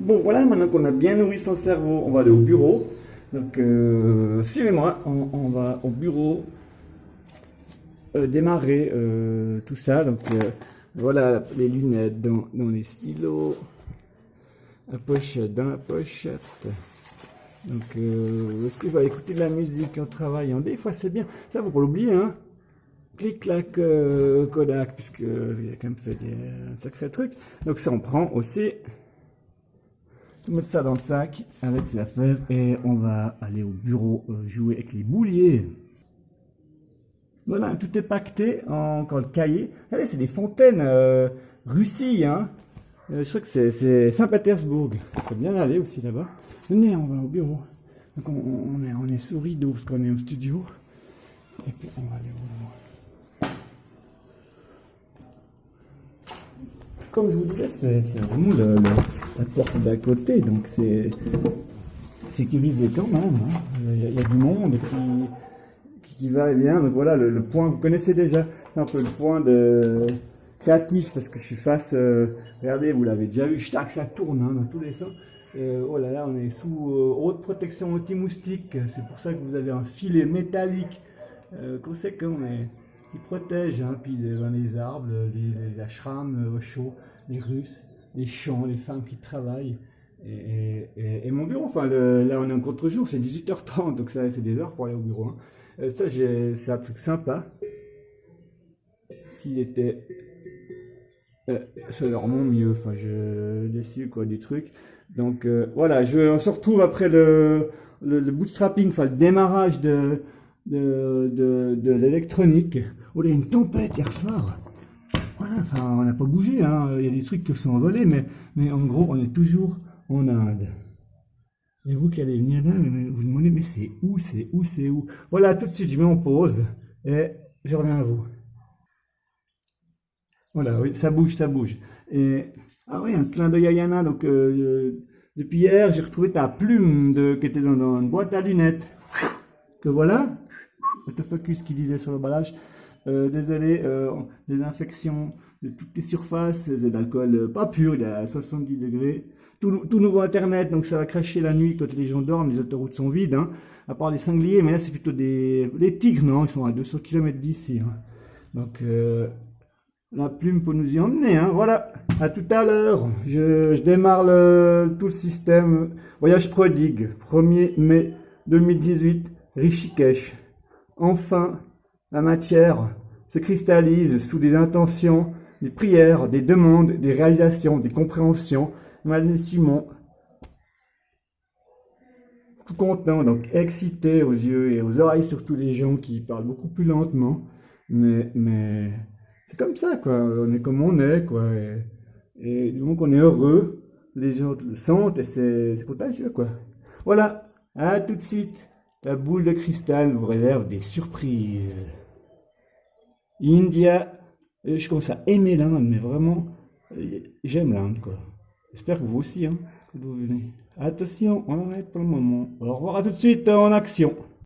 Bon, voilà, maintenant qu'on a bien nourri son cerveau, on va aller au bureau. Donc, euh, suivez-moi, on, va au bureau euh, démarrer euh, tout ça. Donc, voilà les lunettes dans, les stylos, la pochette dans la pochette. Donc, est-ce que je vais écouter de la musique en travaillant? Des fois, c'est bien. Ça, faut pas l'oublier, hein clic-clac Kodak, puisque a quand même fait un sacré truc. Donc ça, on prend aussi mettre ça dans le sac avec la fève et on va aller au bureau euh, jouer avec les bouliers. Voilà, tout est pacté en le cahier. Regardez, c'est des fontaines euh, Russie, hein. Euh, je crois que c'est Saint-Pétersbourg. Ça peut bien aller aussi là-bas. Venez, on va au bureau. Donc on, est, on est sous rideau parce qu'on est au studio. Et puis on va aller au bureau. comme je vous disais, c'est vraiment la porte d'à côté, donc c'est sécurisé quand même. Hein. Il, y a, du monde qui, qui, va et vient. Donc voilà, le, point, vous connaissez déjà, un peu le point de créatif, parce que je suis face, euh, regardez, vous l'avez déjà vu, que ça tourne hein, dans tous les sens. Euh, oh là là, on est sous euh, haute protection anti-moustique, c'est pour ça que vous avez un filet métallique conséquent, mais qui protège, hein, puis les, les arbres, les, les ashrams au chaud, les Russes, les champs, les femmes qui travaillent. Et, mon bureau, enfin là on est en contre-jour, c'est 18h30, donc ça c'est des heures pour aller au bureau. Hein. Euh, ça c'est un truc sympa. S'il était euh, mon mieux, enfin je décide quoi du truc. Donc euh, voilà, je, on se retrouve après le, bootstrapping, enfin le démarrage de, de l'électronique. Oh, il y a une tempête hier soir enfin, on n'a pas bougé, hein. il y a des trucs qui sont envolés, mais, en gros, on est toujours en Inde. Et vous qui allez venir là, vous vous demandez, mais c'est où, c'est où, c'est où? Voilà, tout de suite, je mets en pause et je reviens à vous. Voilà, oui, ça bouge, ça bouge. Ah oui, un clin d'œil à Yana, donc euh, depuis hier, j'ai retrouvé ta plume de, qui était dans, une boîte à lunettes. Que voilà, autofocus qui disait sur le l'emballage. Euh, désolé, euh, des infections de toutes les surfaces, c'est d'alcool euh, pas pur, il est à 70 degrés. Tout, nouveau internet, donc ça va cracher la nuit quand les gens dorment, les autoroutes sont vides, hein. à part les sangliers, mais là c'est plutôt des tigres, non, ils sont à 200 km d'ici. Hein. Donc la plume pour nous y emmener, hein. voilà, à tout à l'heure, je, démarre tout le système, voyage prodigue, 1er mai 2018, Rishikesh, enfin la matière se cristallise sous des intentions, des prières, des demandes, des réalisations, des compréhensions. Madame Simon, tout content, donc excité aux yeux et aux oreilles, surtout les gens qui parlent beaucoup plus lentement. Mais, mais c'est comme ça, quoi. On est comme on est, quoi. Et, donc on est heureux, les autres le sentent et c'est contagieux, quoi. Voilà, à tout de suite. La boule de cristal vous réserve des surprises. India, euh, je commence à aimer l'Inde, mais vraiment, euh, j'aime l'Inde, quoi. J'espère que vous aussi, hein, que vous venez. Attention, on arrête pour le moment. Au revoir tout de suite en action.